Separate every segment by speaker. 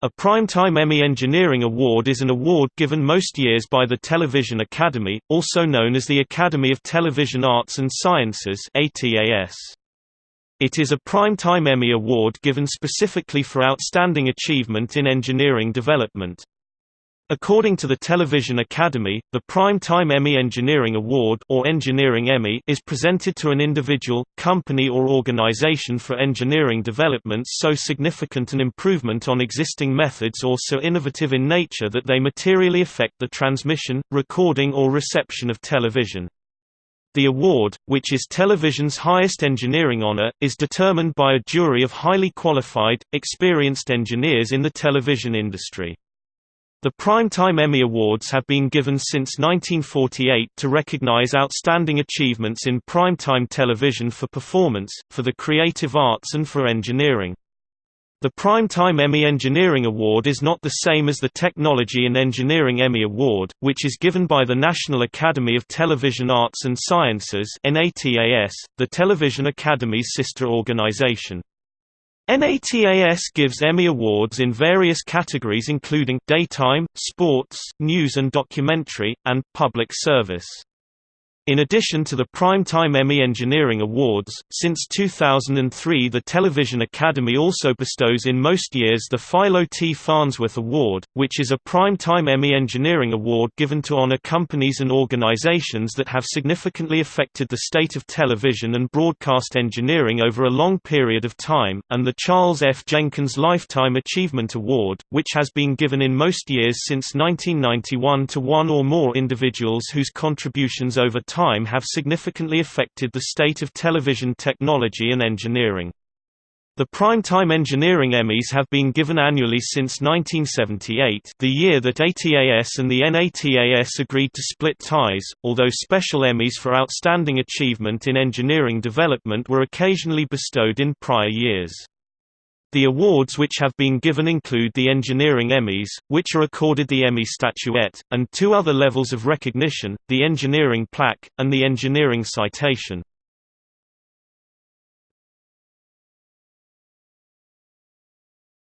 Speaker 1: A Primetime Emmy Engineering Award is an award given most years by the Television Academy, also known as the Academy of Television Arts and Sciences. It is a Primetime Emmy Award given specifically for outstanding achievement in engineering development. According to the Television Academy, the Prime Time Emmy Engineering Award or Engineering Emmy is presented to an individual, company or organization for engineering developments so significant an improvement on existing methods or so innovative in nature that they materially affect the transmission, recording or reception of television. The award, which is television's highest engineering honor, is determined by a jury of highly qualified, experienced engineers in the television industry. The Primetime Emmy Awards have been given since 1948 to recognize outstanding achievements in primetime television for performance, for the creative arts and for engineering. The Primetime Emmy Engineering Award is not the same as the Technology and Engineering Emmy Award, which is given by the National Academy of Television Arts and Sciences the Television Academy's sister organization. NATAS gives Emmy Awards in various categories including daytime, sports, news and documentary, and public service. In addition to the Primetime Emmy Engineering Awards, since 2003 the Television Academy also bestows in most years the Philo T. Farnsworth Award, which is a Primetime Emmy Engineering Award given to honor companies and organizations that have significantly affected the state of television and broadcast engineering over a long period of time, and the Charles F. Jenkins Lifetime Achievement Award, which has been given in most years since 1991 to one or more individuals whose contributions over time time have significantly affected the state of television technology and engineering. The Primetime Engineering Emmys have been given annually since 1978 the year that ATAS and the NATAS agreed to split ties, although special Emmys for outstanding achievement in engineering development were occasionally bestowed in prior years. The awards which have been given include the Engineering Emmys, which are accorded the Emmy Statuette, and two other levels of recognition, the Engineering Plaque, and the Engineering Citation.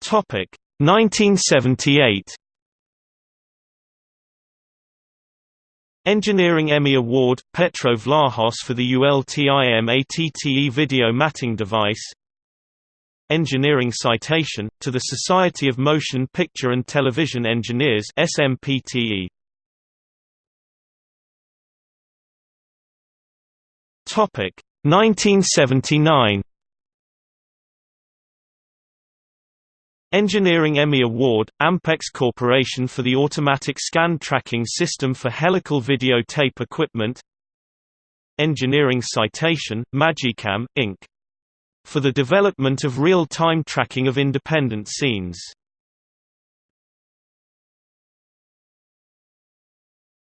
Speaker 1: Topic 1978 Engineering Emmy Award, Petro Vlahos for the ULTIMATTE video matting device Engineering Citation, to the Society of Motion Picture and Television Engineers SMPTE. Topic 1979 Engineering Emmy Award, Ampex Corporation for the Automatic Scan Tracking System for Helical Videotape Equipment. Engineering Citation, Magicam, Inc for the development of real-time tracking of independent scenes.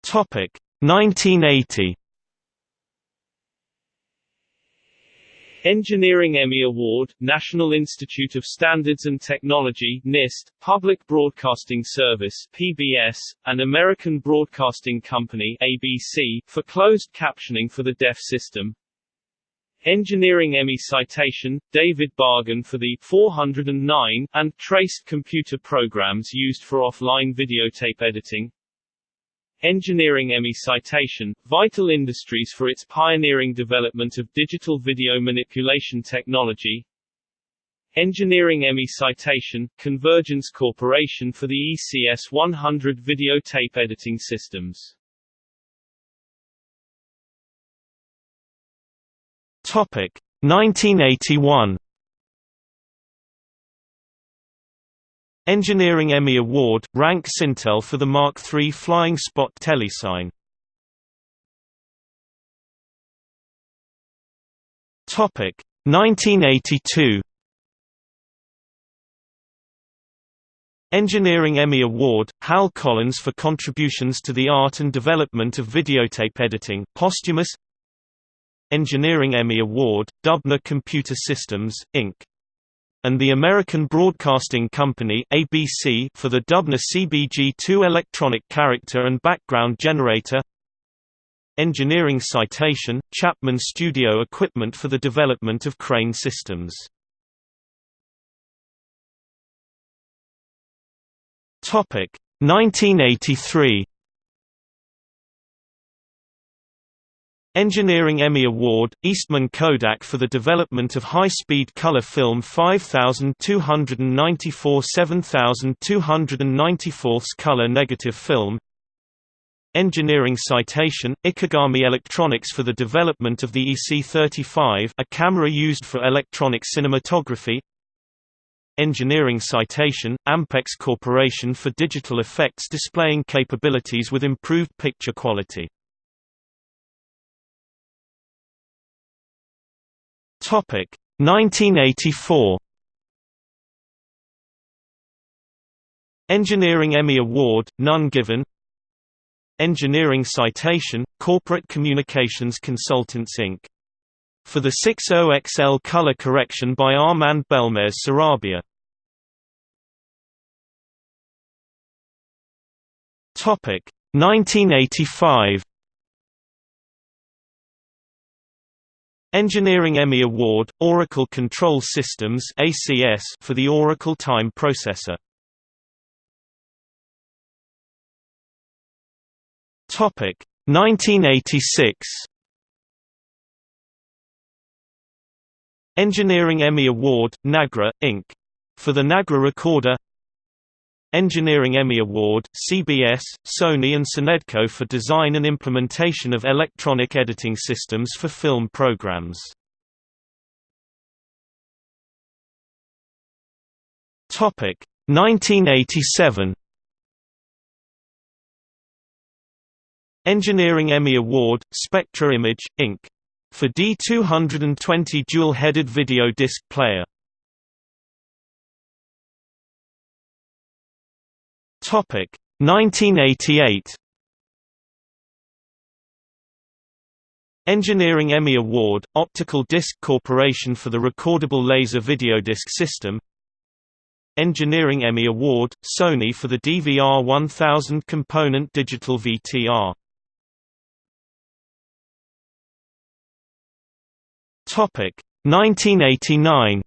Speaker 1: Topic 1980
Speaker 2: Engineering Emmy Award, National Institute of Standards and Technology NIST, Public Broadcasting Service PBS, and American Broadcasting Company ABC, for closed captioning for the deaf system. Engineering Emmy Citation, David Bargen for the 409 and traced computer programs used for offline videotape editing. Engineering Emmy Citation, Vital Industries for its pioneering development of digital video manipulation technology. Engineering Emmy Citation, Convergence Corporation for the ECS 100 videotape editing systems.
Speaker 1: Topic. 1981 Engineering Emmy Award, Rank Cintel for the Mark III Flying Spot telecine. Topic. 1982 Engineering Emmy Award, Hal Collins for contributions to the art and development of videotape editing posthumous Engineering Emmy Award, Dubner Computer Systems, Inc. and the American Broadcasting Company ABC for the Dubner CBG2 electronic character and background generator. Engineering Citation, Chapman Studio Equipment for the development of crane systems. Topic 1983 Engineering Emmy Award, Eastman Kodak for the development of high-speed color film 5294 7294 color negative film. Engineering Citation, Ikegami Electronics for the development of the EC35 a camera used for electronic cinematography. Engineering Citation, Ampex Corporation for digital effects displaying capabilities with improved picture quality Topic 1984 Engineering Emmy Award, none given Engineering Citation, Corporate Communications Consultants Inc. For the 60XL color correction by Armand Belmez Sarabia. Topic 1985 Engineering Emmy Award, Auricle Control Systems ACS for the Auricle Time Processor. Topic 1986. Engineering Emmy Award, Nagra, Inc. For the Nagra Recorder Engineering Emmy Award, CBS, Sony and Cinedco for design and implementation of electronic editing systems for film programs. Topic 1987. Engineering Emmy Award, Spectra Image, Inc. For D220 dual-headed video disc player. Topic. 1988 Engineering Emmy Award, Optical Disc Corporation for the Recordable Laser Videodisc System. Engineering Emmy Award, Sony for the DVR 1000 component digital VTR Topic. 1989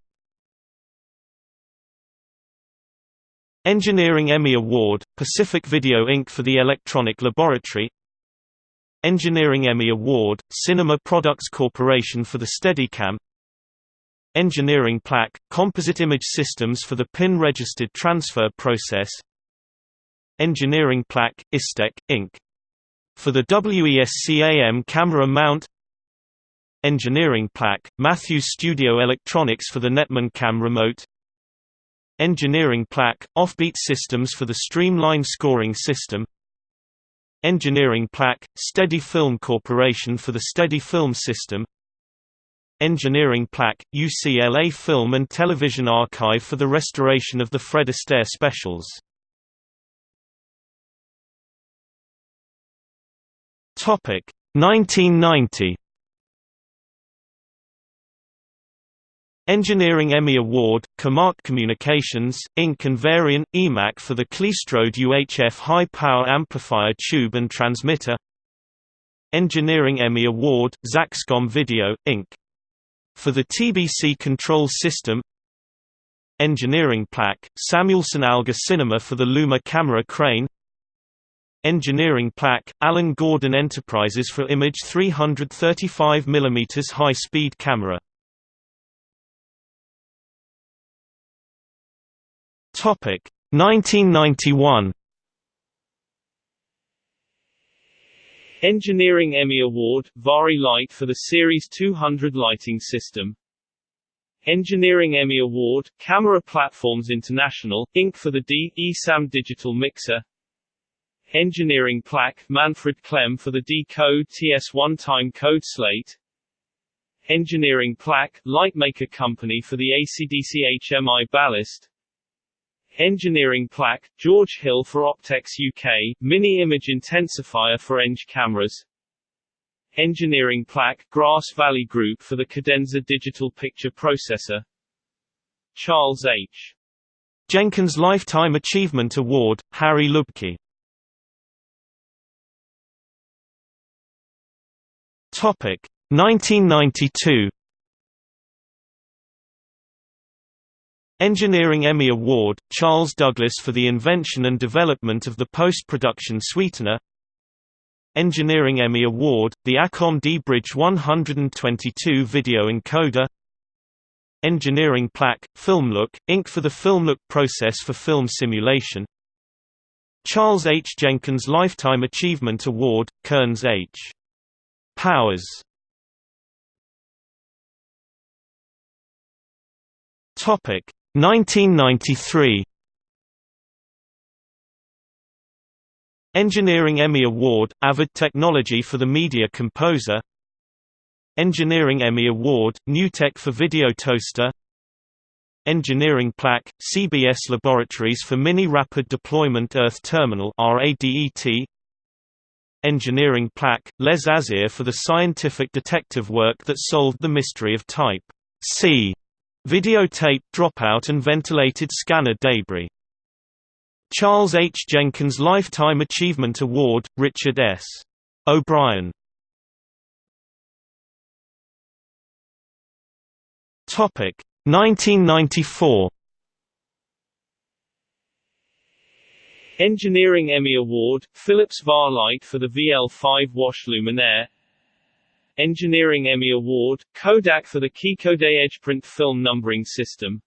Speaker 1: Engineering Emmy Award, Pacific Video Inc. for the Electronic Laboratory. Engineering Emmy Award, Cinema Products Corporation for the Steadicam. Engineering Plaque, Composite Image Systems for the PIN-registered transfer process. Engineering Plaque, ISTEC, Inc. For the WESCAM camera mount. Engineering Plaque, Matthews Studio Electronics for the Nettmann Cam remote Engineering Plaque, Offbeat Systems for the Streamline Scoring System Engineering Plaque, Steady Film Corporation for the Steady Film System Engineering Plaque, UCLA Film and Television Archive for the restoration of the Fred Astaire specials. Topic 1990 Engineering Emmy Award, Comark Communications, Inc. and Varian, EIMAC for the Klystrode UHF high-power amplifier tube and transmitter Engineering Emmy Award, Zaxcom Video, Inc. For the TBC control system Engineering Plaque, Samuelson Alga Cinema for the Luma camera crane Engineering Plaque, Alan Gordon Enterprises for Image 335 mm high-speed camera Topic. 1991
Speaker 2: Engineering Emmy Award, Vari-Lite for the Series 200 lighting system. Engineering Emmy Award, Camera Platforms International, Inc. for the D. ESAM Digital Mixer. Engineering Plaque, Manfred Klemm for the D-Code TS1 Time Code Slate. Engineering Plaque, Lightmaker Company for the ACDC HMI Ballast Engineering plaque, George Hill for Optex UK, Mini Image Intensifier for Eng cameras. Engineering plaque, Grass Valley Group for the Cadenza Digital Picture Processor. Charles H.
Speaker 1: Jenkins Lifetime Achievement Award, Harry Lubcke. Topic 1992 Engineering Emmy Award, Charles Douglas for the invention and development of the post-production sweetener Engineering Emmy Award, the Acom D-Bridge 122 video encoder Engineering Plaque, FilmLook, Inc. for the FilmLook process for film simulation Charles H. Jenkins Lifetime Achievement Award, Kearns H. Powers Topic 1993 Engineering Emmy Award, Avid Technology for the Media Composer. Engineering Emmy Award, NewTek for Video Toaster. Engineering Plaque, CBS Laboratories for Mini Rapid Deployment Earth Terminal Engineering Plaque, Les Azir for the scientific detective work that solved the mystery of Type C videotape dropout and ventilated scanner debris. Charles H. Jenkins Lifetime Achievement Award, Richard S. O'Brien Topic 1994
Speaker 2: Engineering Emmy Award, Philips Varlite for the VL5 Wash Luminaire Engineering Emmy Award, Kodak for the Keycode EdgePrint film numbering system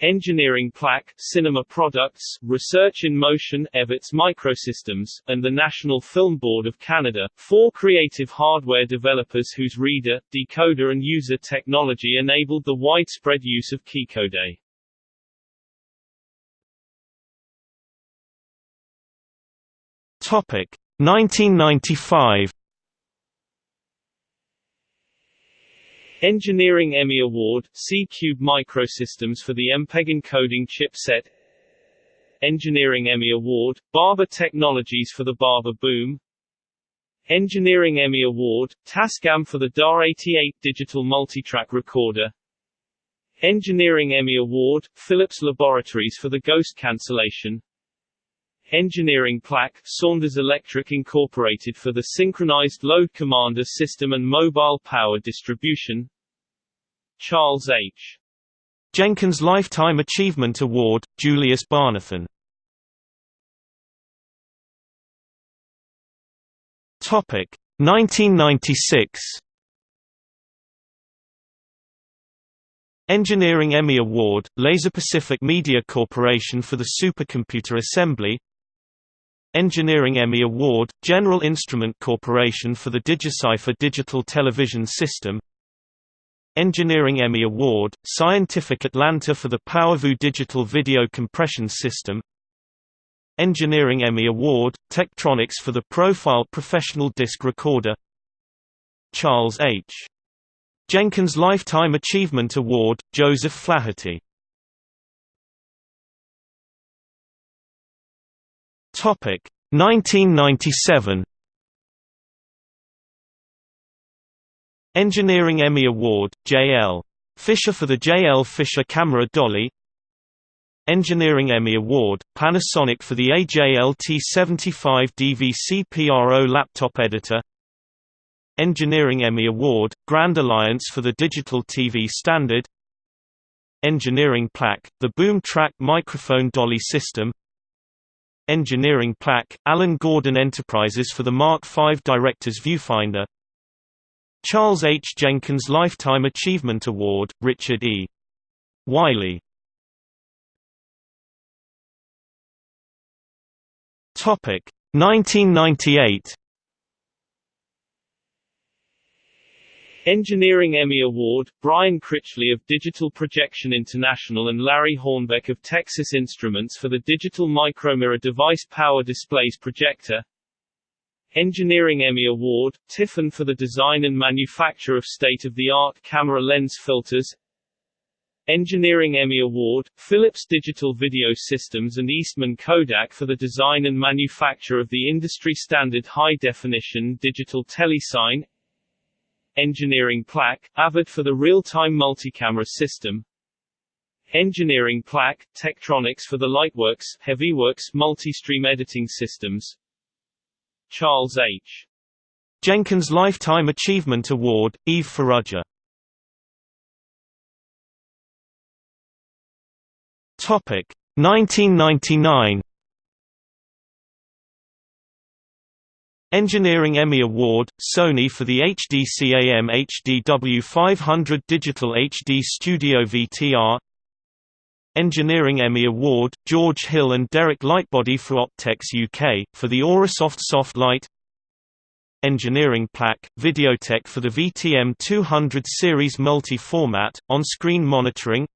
Speaker 2: Engineering Plaque, Cinema Products, Research in Motion, Evertz Microsystems, and the National Film Board of Canada, four creative hardware developers whose reader, decoder and user technology enabled the widespread use of Keycode.
Speaker 1: Topic 1995
Speaker 2: Engineering Emmy Award, C-Cube Microsystems for the MPEG encoding chipset. Engineering Emmy Award, Barber Technologies for the Barber Boom. Engineering Emmy Award, Tascam for the DAR-88 digital multitrack recorder. Engineering Emmy Award, Philips Laboratories for the Ghost cancellation Engineering Plaque, Saunders Electric Incorporated for the Synchronized Load Commander System and Mobile Power Distribution. Charles H.
Speaker 1: Jenkins Lifetime Achievement Award, Julius Barnathan. Topic 1996 Engineering Emmy Award, Laser Pacific Media Corporation for the Supercomputer Assembly Engineering Emmy Award, General Instrument Corporation for the DigiCipher digital television system. Engineering Emmy Award, Scientific Atlanta for the PowerVu digital video compression system. Engineering Emmy Award, Tektronix for the Profile professional disc recorder. Charles H. Jenkins Lifetime Achievement Award, Joseph Flaherty Topic 1997 Engineering Emmy Award, J.L. Fisher for the J.L. Fisher Camera Dolly Engineering Emmy Award, Panasonic for the AJLT75 DVC PRO laptop editor Engineering Emmy Award, Grand Alliance for the Digital TV Standard Engineering Plaque, the Boom Track Microphone Dolly System Engineering Plaque, Alan Gordon Enterprises for the Mark V Director's Viewfinder Charles H. Jenkins Lifetime Achievement Award, Richard E. Wiley Topic 1998
Speaker 2: Engineering Emmy Award, Brian Critchley of Digital Projection International and Larry Hornbeck of Texas Instruments for the Digital Micromirror Device Power Displays Projector. Engineering Emmy Award, Tiffen for the design and manufacture of state-of-the-art camera lens filters. Engineering Emmy Award, Philips Digital Video Systems and Eastman Kodak for the design and manufacture of the industry-standard high-definition digital telecine Engineering Plaque, Avid for the real-time multicamera system. Engineering Plaque, Tektronix for the Lightworks, HeavyWorks multi-stream editing systems. Charles H.
Speaker 1: Jenkins Lifetime Achievement Award, Eve Farrugia Topic 1999 Engineering Emmy Award, Sony for the HD-CAM HDW500 Digital HD Studio VTR Engineering Emmy Award, George Hill and Derek Lightbody for Optex UK, for the Aurasoft Soft Light. Engineering Plaque, Videotek for the VTM 200 series multi-format, on-screen monitoring.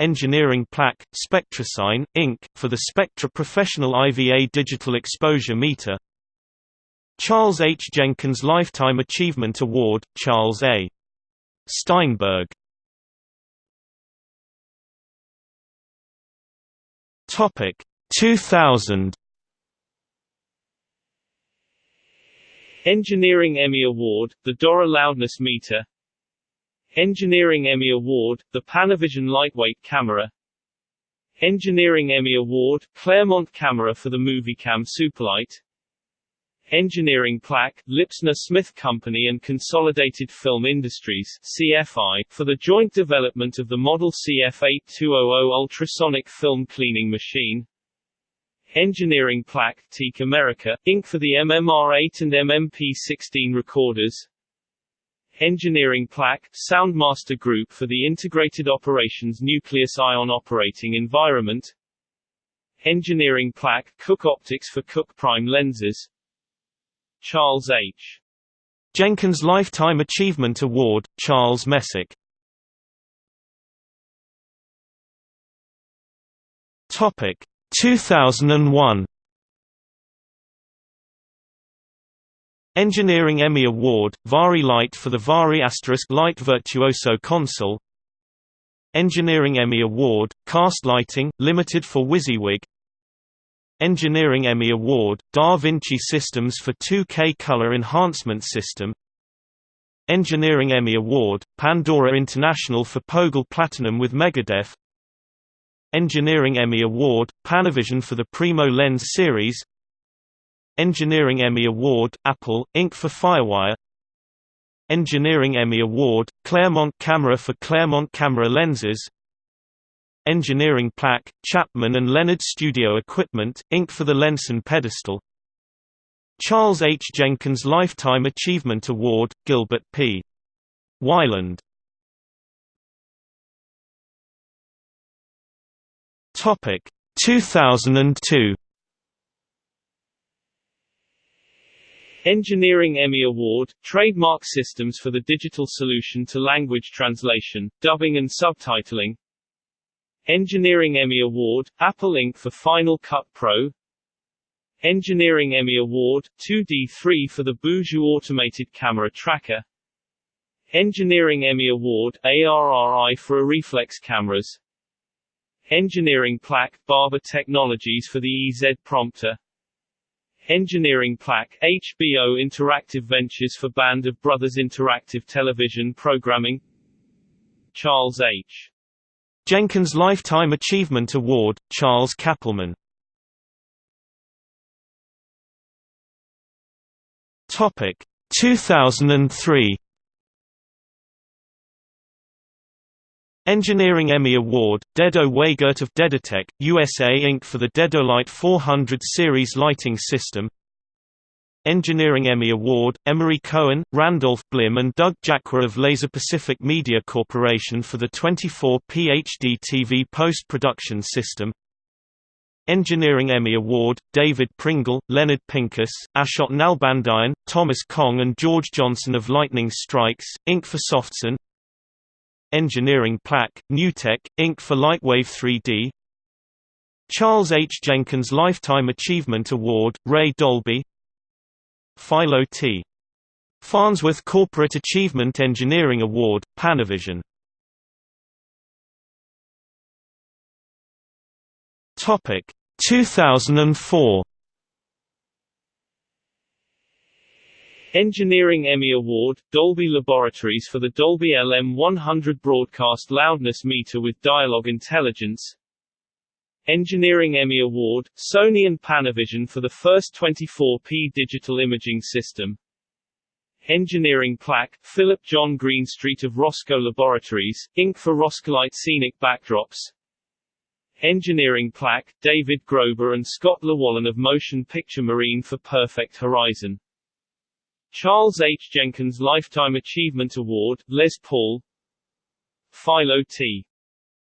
Speaker 1: Engineering Plaque, Spectra Cine, Inc., for the Spectra Professional IVA Digital Exposure Meter Charles H. Jenkins Lifetime Achievement Award, Charles A. Steinberg. Topic 2000
Speaker 2: Engineering Emmy Award, the Dorrough Loudness Meter. Engineering Emmy Award, the Panavision Lightweight Camera. Engineering Emmy Award, Clairmont Camera for the Moviecam Superlight Engineering Plaque, Lipsner Smith Company and Consolidated Film Industries CFI, for the joint development of the model CF8200 ultrasonic film cleaning machine. Engineering Plaque, TEAC America, Inc. for the MMR8 and MMP16 recorders. Engineering Plaque, Soundmaster Group for the Integrated Operations Nucleus Ion Operating Environment. Engineering Plaque, Cooke Optics for Cooke Prime Lenses. Charles H.
Speaker 1: Jenkins Lifetime Achievement Award, Charles Messick. Topic 2001 Engineering Emmy Award, Vari-Lite for the Vari Light Virtuoso console. Engineering Emmy Award, Cast Lighting, Limited for WYSIWYG Engineering Emmy Award, Da Vinci Systems for 2K Color Enhancement System. Engineering Emmy Award, Pandora International for Pogle Platinum with MegaDef. Engineering Emmy Award, Panavision for the Primo Lens series. Engineering Emmy Award, Apple, Inc. for Firewire. Engineering Emmy Award, Clairmont Camera for Clairmont Camera Lenses Engineering Plaque, Chapman and Leonard Studio Equipment, Inc. for the Lenson Pedestal Charles H. Jenkins Lifetime Achievement Award, Gilbert P. Weiland Topic 2002
Speaker 2: Engineering Emmy Award, Trademark Systems for the Digital Solution to Language Translation, Dubbing and Subtitling Engineering Emmy Award, Apple Inc. for Final Cut Pro. Engineering Emmy Award, 2D3 for the Boujou Automated Camera Tracker. Engineering Emmy Award, ARRI for Arriflex cameras. Engineering Plaque, Barber Technologies for the EZ Prompter. Engineering Plaque, HBO Interactive Ventures for Band of Brothers Interactive Television Programming. Charles H.
Speaker 1: Jenkins Lifetime Achievement Award, Charles Kappelman Topic 2003 Engineering Emmy Award, Dedo Weigert of Dedotech, USA Inc. for the Dedolight 400 series lighting system Engineering Emmy Award, Emery Cohen, Randolph Blim and Doug Jacqua of Laser Pacific Media Corporation for the 24 PhD TV post-production system Engineering Emmy Award, David Pringle, Leonard Pincus, Ashot Nalbandian, Thomas Kong and George Johnson of Lightning Strikes, Inc. for Softsun Engineering Plaque, Newtek, Inc. for Lightwave 3D Charles H. Jenkins Lifetime Achievement Award, Ray Dolby Philo T. Farnsworth Corporate Achievement Engineering Award, Panavision. Topic 2004
Speaker 2: Engineering Emmy Award, Dolby Laboratories for the Dolby LM100 broadcast loudness meter with dialogue intelligence Engineering Emmy Award, Sony and Panavision for the first 24p digital imaging system Engineering Plaque, Philip John Greenstreet of Rosco Laboratories, Inc. for Roscolite Scenic Backdrops Engineering plaque, David Grober and Scott Llewellyn of Motion Picture Marine for Perfect Horizon. Charles H. Jenkins Lifetime Achievement Award, Les Paul Philo T.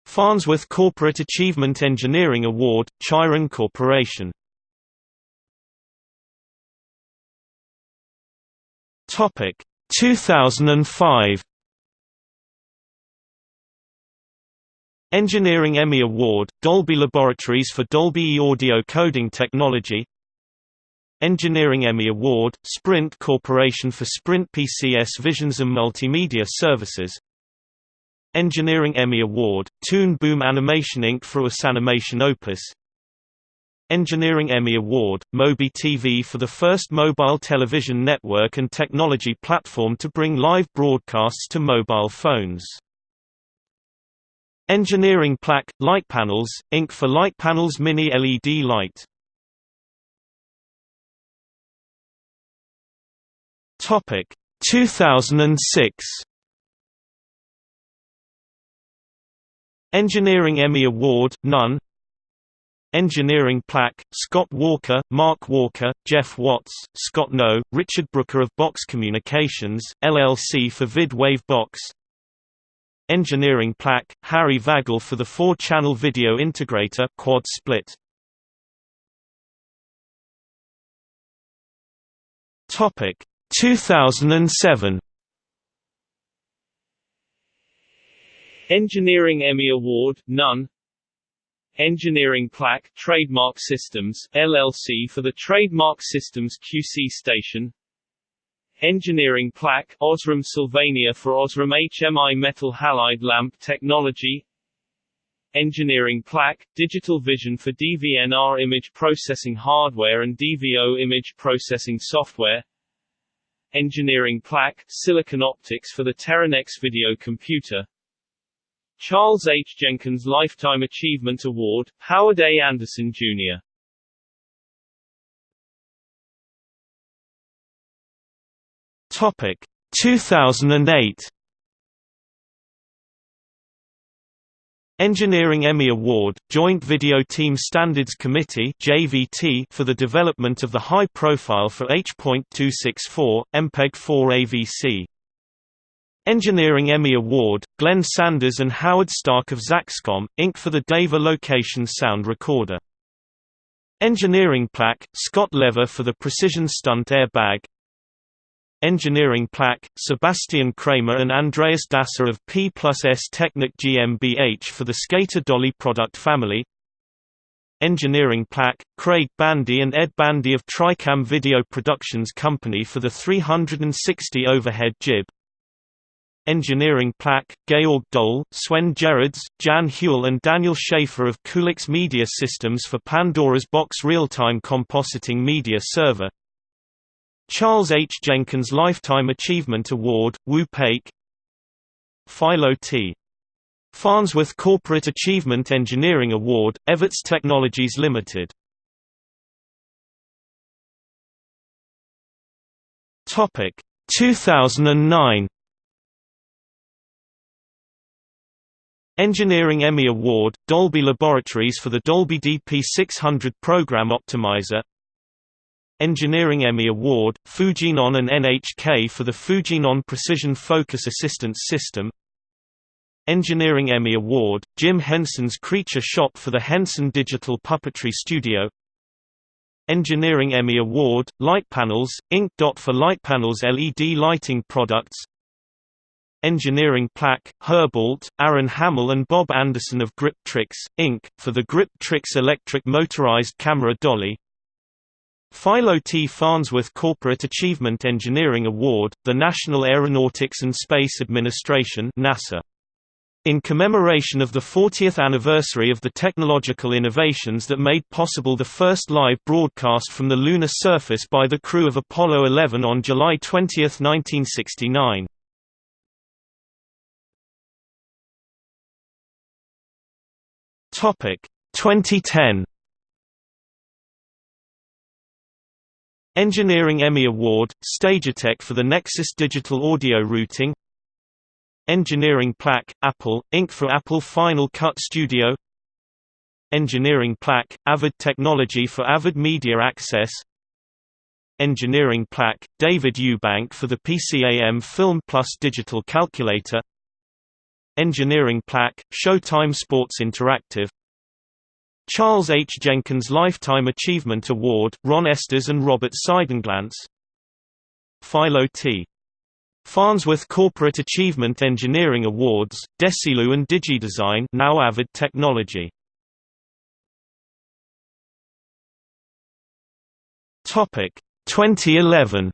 Speaker 1: Farnsworth Corporate Achievement Engineering Award, Chyron Corporation. Topic 2005 Engineering Emmy Award, Dolby Laboratories for Dolby Audio Coding Technology. Engineering Emmy Award, Sprint Corporation for Sprint PCS Visions and Multimedia Services Engineering Emmy Award, Toon Boom Animation Inc. for US Animation Opus Engineering Emmy Award, Mobi TV for the first mobile television network and technology platform to bring live broadcasts to mobile phones. Engineering Plaque, Litepanels, Inc. for Litepanels Mini LED Light Topic 2006 Engineering Emmy Award, none. Engineering Plaque, Scott Walker, Mark Walker, Jeff Watts, Scott No, Richard Brooker of Box Communications, LLC for VidWave Box. Engineering Plaque, Harry Vagel for the four-channel video integrator Quad Split. Topic 2007
Speaker 2: Engineering Emmy Award, none Engineering Plaque, Trademark Systems, LLC for the Trademark Systems QC station. Engineering Plaque, Osram Sylvania for Osram HMI Metal Halide Lamp Technology. Engineering Plaque, Digital Vision for DVNR image processing hardware and DVO image processing software. Engineering Plaque, Silicon Optics for the Teranex video computer Charles H. Jenkins Lifetime Achievement Award, Howard A. Anderson, Jr.
Speaker 1: Topic 2008 Engineering Emmy Award, Joint Video Team Standards Committee (JVT) for the development of the high profile for H.264 MPEG-4 AVC. Engineering Emmy Award, Glenn Sanders and Howard Stark of Zaxcom, Inc. for the Deva Location Sound Recorder. Engineering Plaque, Scott Lever for the Precision Stunt Airbag Engineering Plaque, Sebastian Kramer and Andreas Dasser of P plus S Technik GmbH for the Skater Dolly product family Engineering Plaque, Craig Bandy and Ed Bandy of Tricam Video Productions Company for the 360 overhead jib Engineering Plaque, Georg Dole, Sven Gerards, Jan Huell and Daniel Schaefer of Coolux Media Systems for Pandora's Box Real-Time Compositing Media Server Charles H. Jenkins Lifetime Achievement Award, Woo Paik Philo T. Farnsworth Corporate Achievement Engineering Award, Evertz Technologies Limited Topic 2009 Engineering Emmy Award, Dolby Laboratories for the Dolby DP600 Program Optimizer. Engineering Emmy Award, Fujinon and NHK for the Fujinon Precision Focus Assistance System. Engineering Emmy Award, Jim Henson's Creature Shop for the Henson Digital Puppetry Studio. Engineering Emmy Award, Litepanels, Inc. for Litepanels LED lighting products Engineering Plaque, Herbold, Aaron Hamill and Bob Anderson of Grip Tricks, Inc., for the Grip Tricks electric motorized camera dolly Philo T. Farnsworth Corporate Achievement Engineering Award, the National Aeronautics and Space Administration NASA. In commemoration of the 40th anniversary of the technological innovations that made possible the first live broadcast from the lunar surface by the crew of Apollo 11 on July 20, 1969. Topic 2010 Engineering Emmy Award, Stagetec for the Nexus Digital Audio Routing. Engineering Plaque, Apple, Inc. for Apple Final Cut Studio. Engineering Plaque, Avid Technology for Avid Media Access. Engineering Plaque, David Eubank for the PCAM Film Plus Digital Calculator Engineering Plaque, Showtime Sports Interactive Charles H. Jenkins Lifetime Achievement Award, Ron Estes and Robert Seidenglanz Philo T. Farnsworth Corporate Achievement Engineering Awards, Desilu and DigiDesign now Avid Technology Topic 2011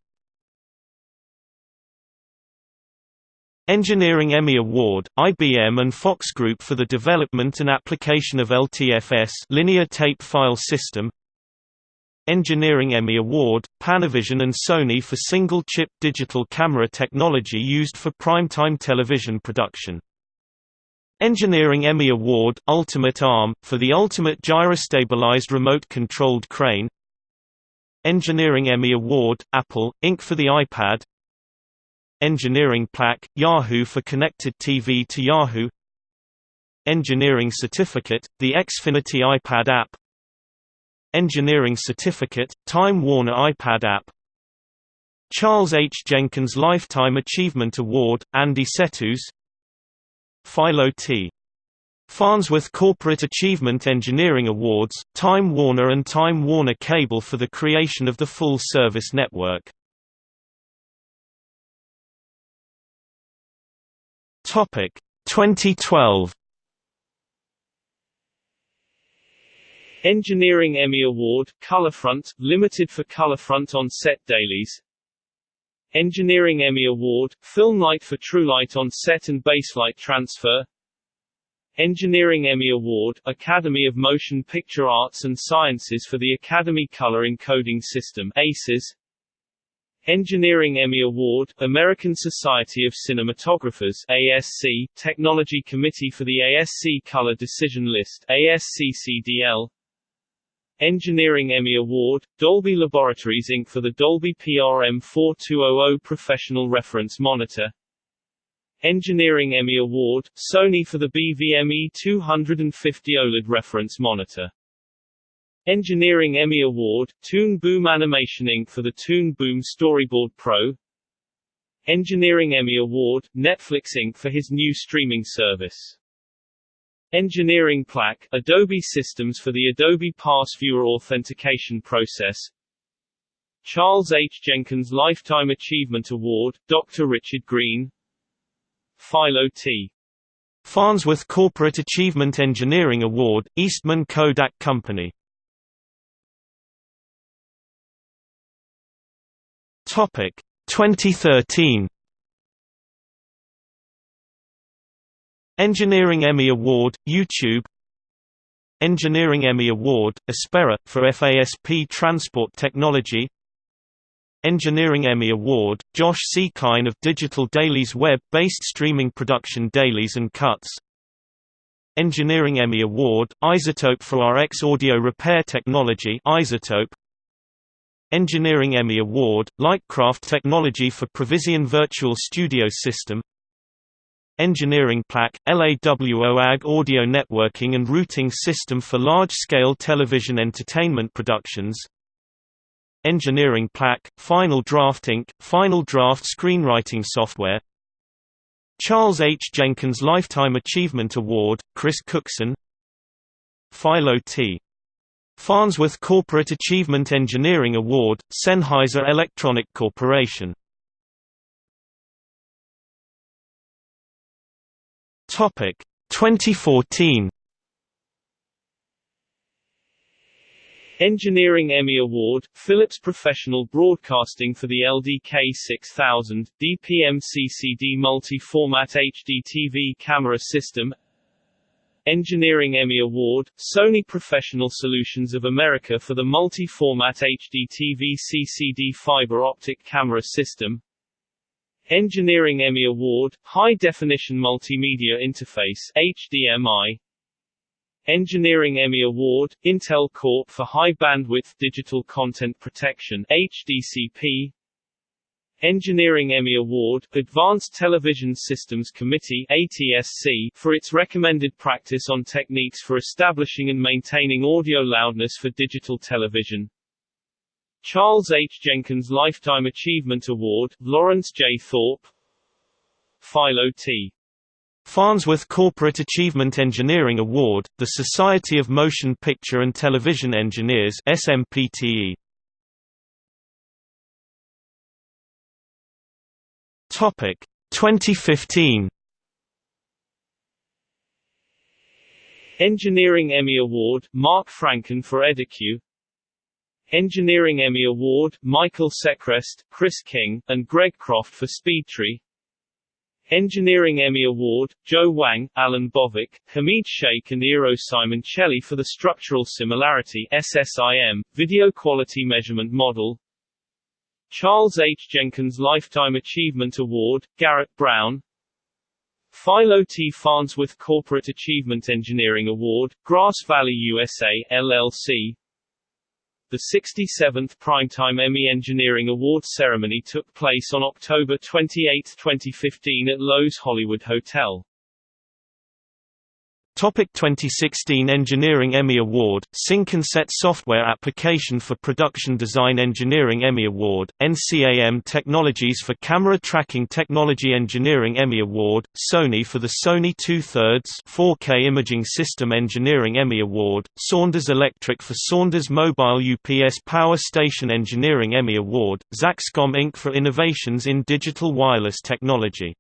Speaker 1: Engineering Emmy Award, IBM and Fox Group for the development and application of LTFS linear tape file system Engineering Emmy Award, Panavision and Sony for single-chip digital camera technology used for primetime television production. Engineering Emmy Award, Ultimate Arm, for the ultimate gyrostabilized remote-controlled crane Engineering Emmy Award, Apple, Inc. for the iPad Engineering Plaque, Yahoo for Connected TV to Yahoo. Engineering Certificate, the Xfinity iPad app. Engineering Certificate, Time Warner iPad app. Charles H. Jenkins Lifetime Achievement Award, Andy Setos Philo T. Farnsworth Corporate Achievement Engineering Awards, Time Warner and Time Warner Cable for the creation of the full service network Topic 2012
Speaker 2: Engineering Emmy Award, Colorfront, limited for Colorfront on set dailies. Engineering Emmy Award, Film Light for TrueLight on set and Baselight transfer. Engineering Emmy Award, Academy of Motion Picture Arts and Sciences for the Academy Color Encoding System ACES. Engineering Emmy Award, American Society of Cinematographers ASC, Technology Committee for the ASC Color Decision List ASCCDL, Engineering Emmy Award, Dolby Laboratories Inc. for the Dolby PRM 4200 Professional Reference Monitor. Engineering Emmy Award, Sony for the BVME 250 OLED Reference Monitor Engineering Emmy Award, Toon Boom Animation Inc. for the Toon Boom Storyboard Pro Engineering Emmy Award, Netflix Inc. for his new streaming service. Engineering Plaque, Adobe Systems for the Adobe Pass Viewer Authentication Process Charles H. Jenkins Lifetime Achievement Award, Dr. Richard Green Philo T.
Speaker 1: Farnsworth Corporate Achievement Engineering Award, Eastman Kodak Company Topic 2013 Engineering Emmy Award, YouTube. Engineering Emmy Award, Aspera, for FASP Transport Technology. Engineering Emmy Award, Josh Seekine of Digital Dailies web-based streaming production Dailies and Cuts. Engineering Emmy Award, iZotope for RX Audio Repair Technology iZotope Engineering Emmy Award, Lightcraft Technology for Previzion Virtual Studio System Engineering Plaque, LAWOAG Audio Networking and Routing System for Large-Scale Television Entertainment Productions Engineering Plaque, Final Draft Inc., Final Draft Screenwriting Software Charles H. Jenkins Lifetime Achievement Award, Chris Cookson Philo T. Farnsworth Corporate Achievement Engineering Award, Sennheiser Electronic Corporation. Topic 2014
Speaker 2: Engineering Emmy Award, Philips Professional Broadcasting for the LDK 6000, DPM-CCD Multi-Format HD TV Camera System Engineering Emmy Award, Sony Professional Solutions of America for the multi-format HD TV CCD fiber optic camera system. Engineering Emmy Award, High Definition Multimedia Interface HDMI Engineering Emmy Award, Intel Corp for High Bandwidth Digital Content Protection HDCP Engineering Emmy Award Advanced Television Systems Committee ATSC for its recommended practice on techniques for establishing and maintaining audio loudness for digital television. Charles H. Jenkins Lifetime Achievement Award Lawrence J. Thorpe Philo T.
Speaker 1: Farnsworth Corporate Achievement Engineering Award, the Society of Motion Picture and Television Engineers SMPTE. Topic 2015
Speaker 2: Engineering Emmy Award Mark Franken for EdiCue Engineering Emmy Award Michael Sechrest, Chris King, and Greg Croft for Speedtree Engineering Emmy Award Zhou Wang, Alan Bovik, Hamid Sheikh and Eero Simoncelli for the Structural Similarity SSIM, Video Quality Measurement Model Charles H. Jenkins Lifetime Achievement Award, Garrett Brown Philo T. Farnsworth Corporate Achievement Engineering Award, Grass Valley USA, LLC The 67th Primetime Emmy Engineering Awards ceremony took place on October 28, 2015 at Loews Hollywood Hotel.
Speaker 1: Topic 2016 Engineering Emmy Award, SyncOnSet Software Application for Production Design Engineering Emmy Award, NCAM Technologies for Camera Tracking Technology Engineering Emmy Award, Sony for the Sony 2 thirds 4K Imaging System Engineering Emmy Award, Saunders Electric for Saunders Mobile UPS Power Station Engineering Emmy Award, Zaxcom Inc. for Innovations in Digital Wireless Technology.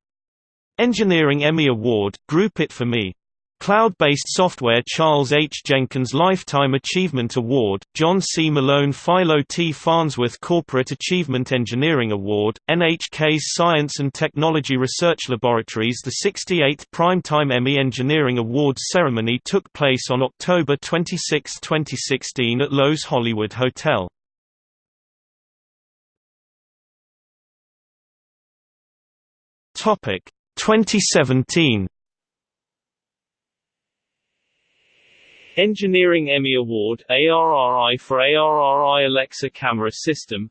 Speaker 1: Engineering Emmy Award, Group It For Me Cloud-based software Charles H. Jenkins Lifetime Achievement Award, John C. Malone Philo T. Farnsworth Corporate Achievement Engineering Award, NHK's Science and Technology Research Laboratories The 68th Primetime Emmy Engineering Awards ceremony took place on October 26, 2016 at Loews Hollywood Hotel. Topic 2017
Speaker 2: Engineering Emmy Award ARRI for ARRI Alexa Camera System.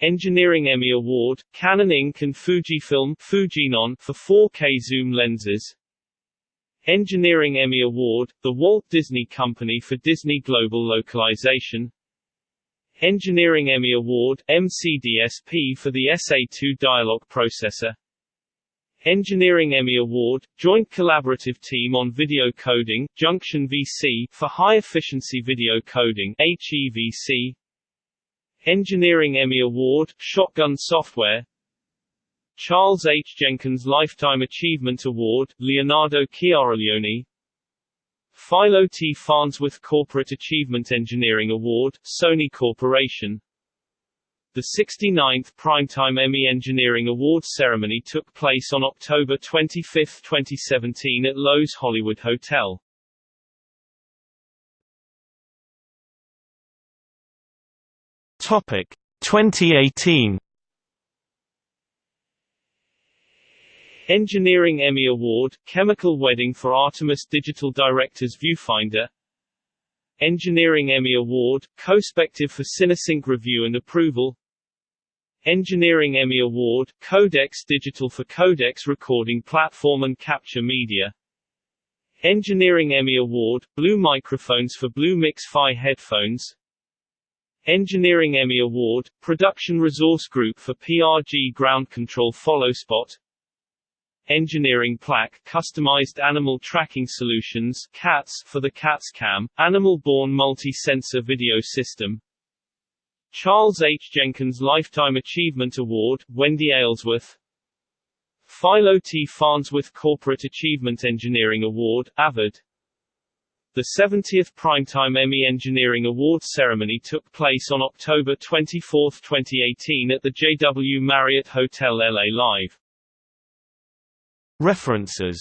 Speaker 2: Engineering Emmy Award, Canon Inc. and Fujifilm Fujinon for 4K zoom lenses. Engineering Emmy Award, the Walt Disney Company for Disney Global Localization. Engineering Emmy Award, MCDSP for the SA2 Dialog Processor Engineering Emmy Award, Joint Collaborative Team on Video Coding, Junction VC, for High Efficiency Video Coding HEVC. Engineering Emmy Award, Shotgun Software Charles H. Jenkins Lifetime Achievement Award, Leonardo Chiariglione Philo T. Farnsworth Corporate Achievement Engineering Award, Sony Corporation the 69th Primetime Emmy Engineering Awards ceremony took place on October 25, 2017 at Loews Hollywood Hotel.
Speaker 1: Topic 2018
Speaker 2: Engineering Emmy Award, Chemical Wedding for Artemis Digital Directors Viewfinder. Engineering Emmy Award, Cospective for Cinesync Review and Approval Engineering Emmy Award, Codex Digital for Codex Recording Platform and Capture Media. Engineering Emmy Award, Blue Microphones for Blue Mix-Fi Headphones. Engineering Emmy Award, Production Resource Group for PRG Ground Control Follow Spot. Engineering Plaque Customized Animal Tracking Solutions CATS for the CATS Cam, Animal-Borne Multi-Sensor Video System Charles H. Jenkins Lifetime Achievement Award, Wendy Aylesworth Philo T. Farnsworth Corporate Achievement Engineering Award, Avid The 70th Primetime Emmy Engineering Awards ceremony took place on October 24, 2018 at the JW Marriott Hotel LA Live.
Speaker 1: References